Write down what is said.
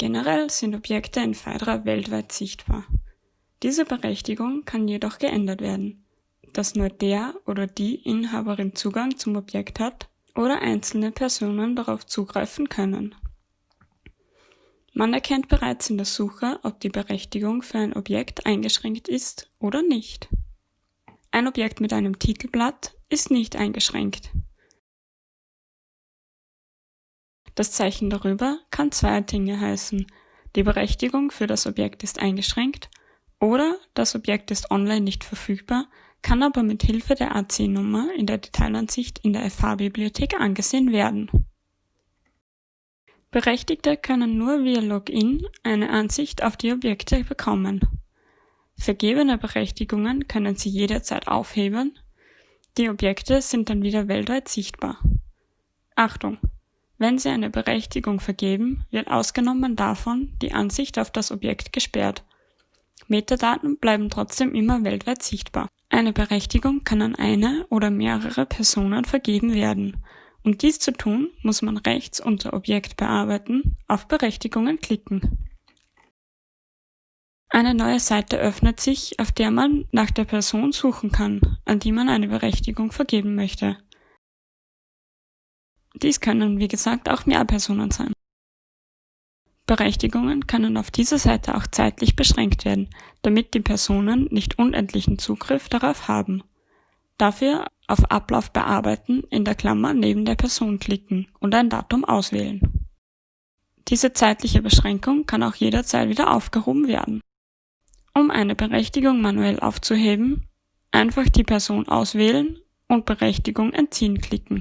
Generell sind Objekte in Phaedra weltweit sichtbar. Diese Berechtigung kann jedoch geändert werden, dass nur der oder die Inhaberin Zugang zum Objekt hat oder einzelne Personen darauf zugreifen können. Man erkennt bereits in der Suche, ob die Berechtigung für ein Objekt eingeschränkt ist oder nicht. Ein Objekt mit einem Titelblatt ist nicht eingeschränkt. Das Zeichen darüber kann zwei Dinge heißen. Die Berechtigung für das Objekt ist eingeschränkt oder das Objekt ist online nicht verfügbar, kann aber mit Hilfe der AC-Nummer in der Detailansicht in der FH-Bibliothek angesehen werden. Berechtigte können nur via Login eine Ansicht auf die Objekte bekommen. Vergebene Berechtigungen können Sie jederzeit aufheben. Die Objekte sind dann wieder weltweit sichtbar. Achtung! Wenn Sie eine Berechtigung vergeben, wird ausgenommen davon die Ansicht auf das Objekt gesperrt. Metadaten bleiben trotzdem immer weltweit sichtbar. Eine Berechtigung kann an eine oder mehrere Personen vergeben werden um dies zu tun, muss man rechts unter Objekt bearbeiten auf Berechtigungen klicken. Eine neue Seite öffnet sich, auf der man nach der Person suchen kann, an die man eine Berechtigung vergeben möchte. Dies können, wie gesagt, auch mehr Personen sein. Berechtigungen können auf dieser Seite auch zeitlich beschränkt werden, damit die Personen nicht unendlichen Zugriff darauf haben. Dafür auf Ablauf bearbeiten in der Klammer neben der Person klicken und ein Datum auswählen. Diese zeitliche Beschränkung kann auch jederzeit wieder aufgehoben werden. Um eine Berechtigung manuell aufzuheben, einfach die Person auswählen und Berechtigung entziehen klicken